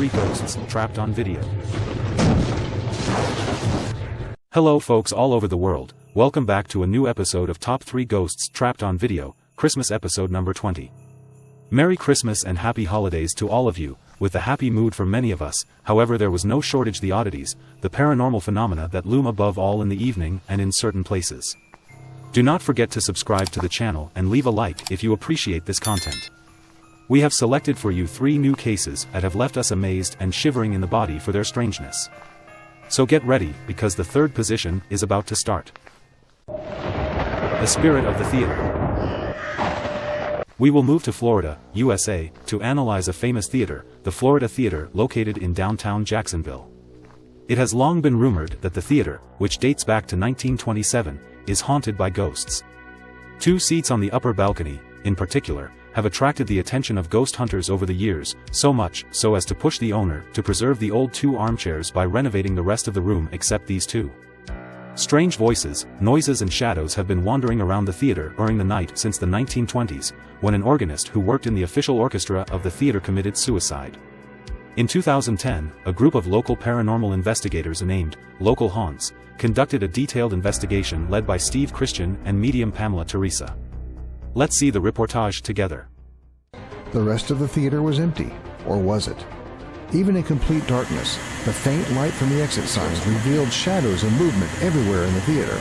3 Ghosts Trapped on Video. Hello folks all over the world, welcome back to a new episode of Top 3 Ghosts Trapped on Video, Christmas episode number 20. Merry Christmas and Happy Holidays to all of you, with the happy mood for many of us, however there was no shortage the oddities, the paranormal phenomena that loom above all in the evening and in certain places. Do not forget to subscribe to the channel and leave a like if you appreciate this content. We have selected for you three new cases that have left us amazed and shivering in the body for their strangeness. So get ready, because the third position is about to start. The Spirit of the Theater We will move to Florida, USA, to analyze a famous theater, the Florida Theater located in downtown Jacksonville. It has long been rumored that the theater, which dates back to 1927, is haunted by ghosts. Two seats on the upper balcony, in particular, have attracted the attention of ghost hunters over the years, so much so as to push the owner to preserve the old two armchairs by renovating the rest of the room except these two. Strange voices, noises and shadows have been wandering around the theater during the night since the 1920s, when an organist who worked in the official orchestra of the theater committed suicide. In 2010, a group of local paranormal investigators named Local Haunts conducted a detailed investigation led by Steve Christian and medium Pamela Teresa. Let's see the reportage together. The rest of the theater was empty, or was it? Even in complete darkness, the faint light from the exit signs revealed shadows and movement everywhere in the theater.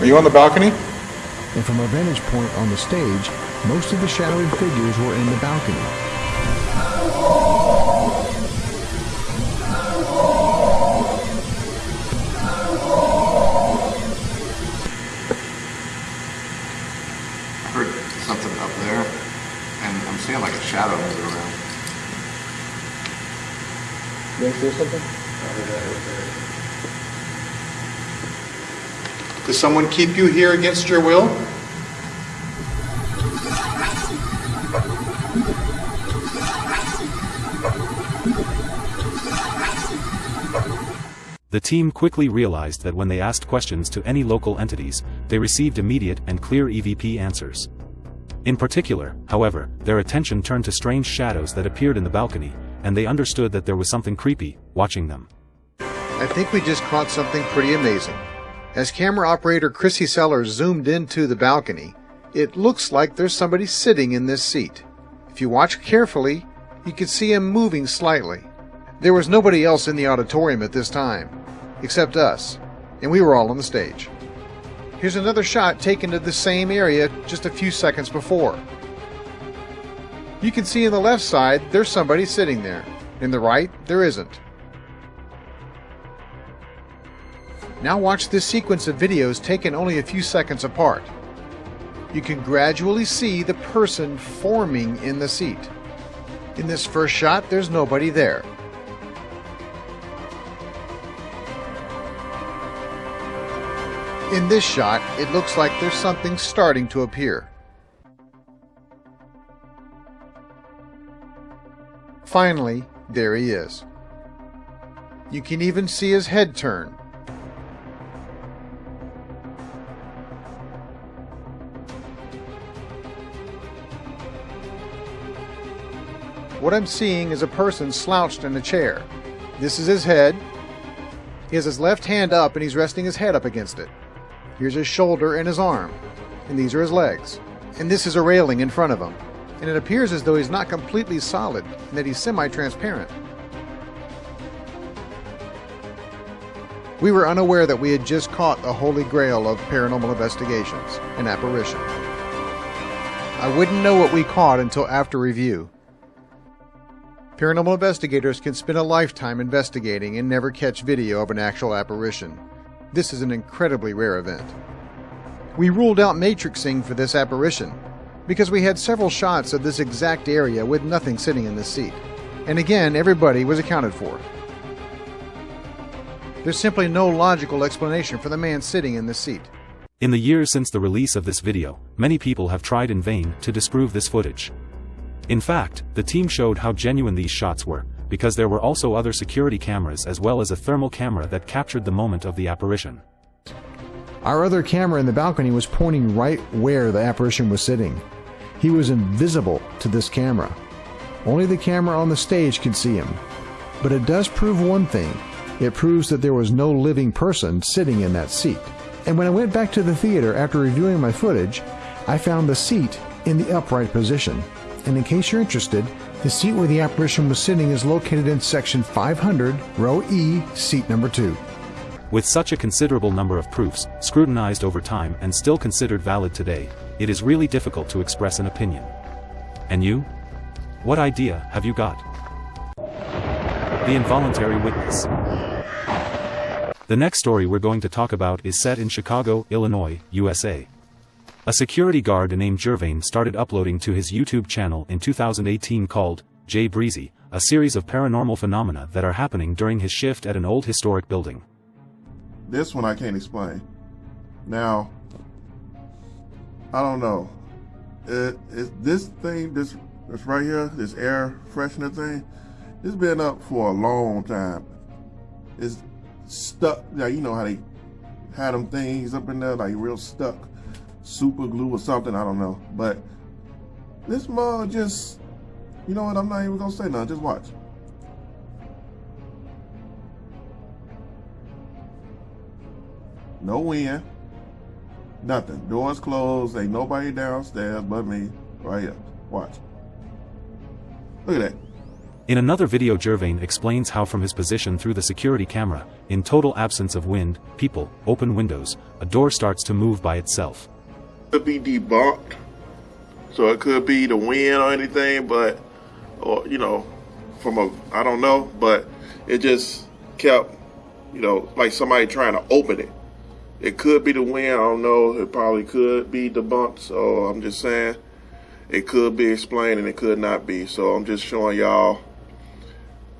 Are you on the balcony? And from our vantage point on the stage, most of the shadowy figures were in the balcony. You see something? Does someone keep you here against your will? The team quickly realized that when they asked questions to any local entities, they received immediate and clear EVP answers. In particular, however, their attention turned to strange shadows that appeared in the balcony, and they understood that there was something creepy, watching them. I think we just caught something pretty amazing. As camera operator Chrissy Sellers zoomed into the balcony, it looks like there's somebody sitting in this seat. If you watch carefully, you can see him moving slightly. There was nobody else in the auditorium at this time, except us, and we were all on the stage. Here's another shot taken to the same area just a few seconds before. You can see in the left side there's somebody sitting there. In the right, there isn't. Now watch this sequence of videos taken only a few seconds apart. You can gradually see the person forming in the seat. In this first shot, there's nobody there. In this shot, it looks like there's something starting to appear. Finally, there he is. You can even see his head turn. What I'm seeing is a person slouched in a chair. This is his head. He has his left hand up and he's resting his head up against it. Here's his shoulder and his arm. And these are his legs. And this is a railing in front of him. And it appears as though he's not completely solid and that he's semi-transparent. We were unaware that we had just caught the holy grail of paranormal investigations, an apparition. I wouldn't know what we caught until after review. Paranormal investigators can spend a lifetime investigating and never catch video of an actual apparition. This is an incredibly rare event. We ruled out matrixing for this apparition because we had several shots of this exact area with nothing sitting in the seat. And again, everybody was accounted for. There's simply no logical explanation for the man sitting in the seat. In the years since the release of this video, many people have tried in vain to disprove this footage. In fact, the team showed how genuine these shots were, because there were also other security cameras as well as a thermal camera that captured the moment of the apparition. Our other camera in the balcony was pointing right where the apparition was sitting. He was invisible to this camera. Only the camera on the stage could see him. But it does prove one thing. It proves that there was no living person sitting in that seat. And when I went back to the theater after reviewing my footage, I found the seat in the upright position. And in case you're interested, the seat where the apparition was sitting is located in section 500, row E, seat number 2. With such a considerable number of proofs, scrutinized over time and still considered valid today, it is really difficult to express an opinion. And you? What idea have you got? The Involuntary Witness The next story we're going to talk about is set in Chicago, Illinois, USA. A security guard named Jervain started uploading to his YouTube channel in 2018 called Jay Breezy, a series of paranormal phenomena that are happening during his shift at an old historic building. This one I can't explain. Now, I don't know. Is this thing, this, this right here, this air freshener thing, it's been up for a long time. It's stuck. Yeah, you know how they had them things up in there, like real stuck, super glue or something. I don't know. But this mug just, you know what? I'm not even gonna say nothing. Just watch. No wind. Nothing. Doors closed. Ain't nobody downstairs but me. Right here. Watch. Look at that. In another video Jervain explains how from his position through the security camera, in total absence of wind, people, open windows, a door starts to move by itself. Could be debunked. So it could be the wind or anything, but, or, you know, from a, I don't know, but it just kept, you know, like somebody trying to open it. It could be the wind, I don't know. It probably could be debunked, so I'm just saying it could be explained and it could not be. So I'm just showing y'all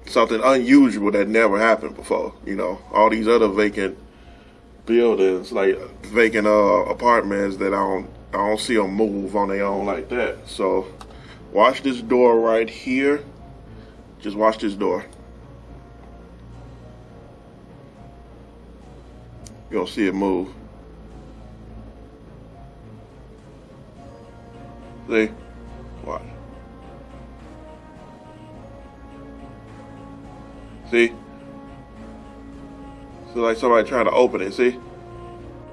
something unusual that never happened before. You know, all these other vacant buildings, like vacant uh, apartments that I don't I don't see them move on their own like that. So watch this door right here. Just watch this door. You don't see it move. See? Watch. See? So like somebody trying to open it, see?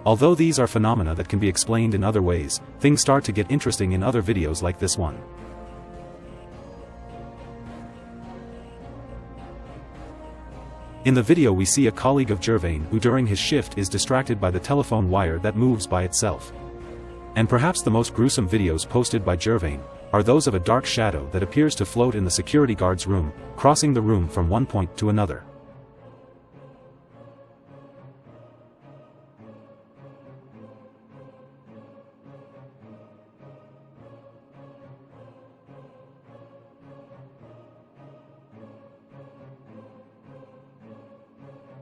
Although these are phenomena that can be explained in other ways, things start to get interesting in other videos like this one. In the video we see a colleague of Gervain who during his shift is distracted by the telephone wire that moves by itself. And perhaps the most gruesome videos posted by Gervain, are those of a dark shadow that appears to float in the security guard's room, crossing the room from one point to another.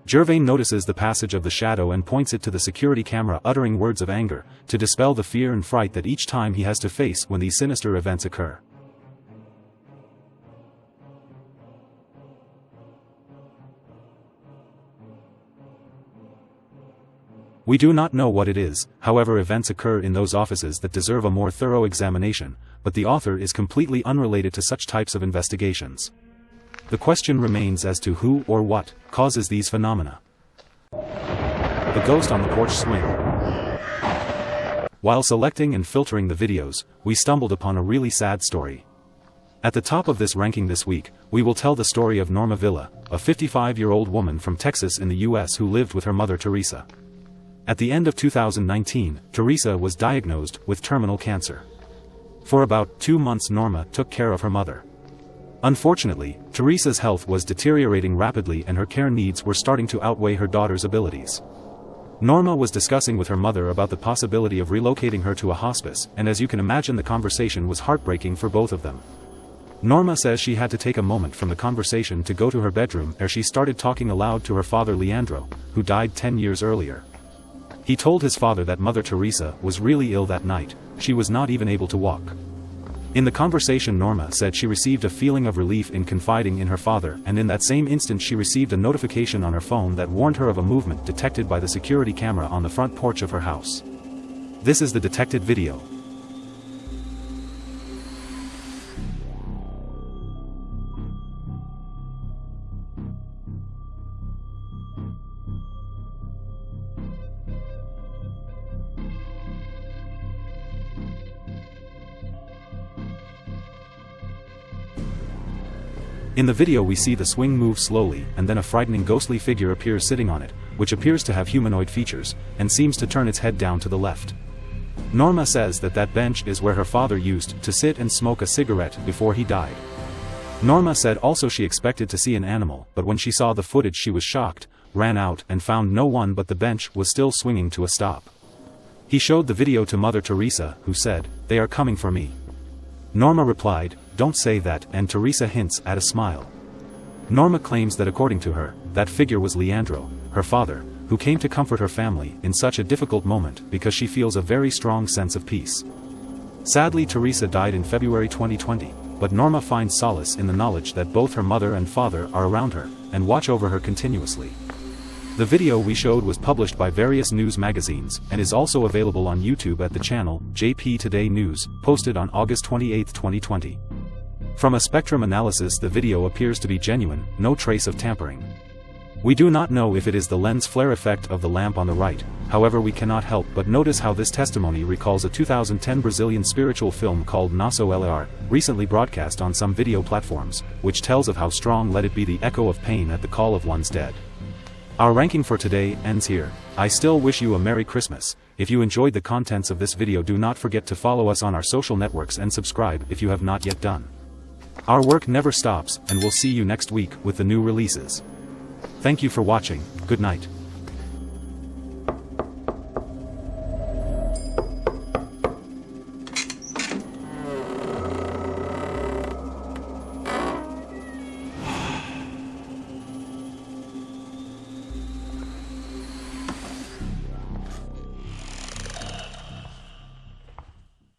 Jervain notices the passage of the shadow and points it to the security camera uttering words of anger, to dispel the fear and fright that each time he has to face when these sinister events occur. We do not know what it is, however events occur in those offices that deserve a more thorough examination, but the author is completely unrelated to such types of investigations. The question remains as to who or what causes these phenomena. The ghost on the porch swing. While selecting and filtering the videos, we stumbled upon a really sad story. At the top of this ranking this week, we will tell the story of Norma Villa, a 55-year-old woman from Texas in the US who lived with her mother Teresa. At the end of 2019, Teresa was diagnosed with terminal cancer. For about two months Norma took care of her mother. Unfortunately, Teresa's health was deteriorating rapidly and her care needs were starting to outweigh her daughter's abilities. Norma was discussing with her mother about the possibility of relocating her to a hospice, and as you can imagine the conversation was heartbreaking for both of them. Norma says she had to take a moment from the conversation to go to her bedroom ere she started talking aloud to her father Leandro, who died 10 years earlier. He told his father that Mother Teresa was really ill that night, she was not even able to walk. In the conversation Norma said she received a feeling of relief in confiding in her father and in that same instant she received a notification on her phone that warned her of a movement detected by the security camera on the front porch of her house. This is the detected video. In the video we see the swing move slowly and then a frightening ghostly figure appears sitting on it, which appears to have humanoid features, and seems to turn its head down to the left. Norma says that that bench is where her father used to sit and smoke a cigarette before he died. Norma said also she expected to see an animal but when she saw the footage she was shocked, ran out and found no one but the bench was still swinging to a stop. He showed the video to Mother Teresa, who said, they are coming for me. Norma replied, don't say that and Teresa hints at a smile. Norma claims that according to her, that figure was Leandro, her father, who came to comfort her family in such a difficult moment because she feels a very strong sense of peace. Sadly Teresa died in February 2020, but Norma finds solace in the knowledge that both her mother and father are around her, and watch over her continuously. The video we showed was published by various news magazines and is also available on YouTube at the channel JP Today News, posted on August 28, 2020. From a spectrum analysis the video appears to be genuine, no trace of tampering. We do not know if it is the lens flare effect of the lamp on the right, however we cannot help but notice how this testimony recalls a 2010 Brazilian spiritual film called Nosso Lar, recently broadcast on some video platforms, which tells of how strong let it be the echo of pain at the call of one's dead. Our ranking for today ends here. I still wish you a Merry Christmas. If you enjoyed the contents of this video do not forget to follow us on our social networks and subscribe if you have not yet done. Our work never stops and we'll see you next week with the new releases. Thank you for watching, good night.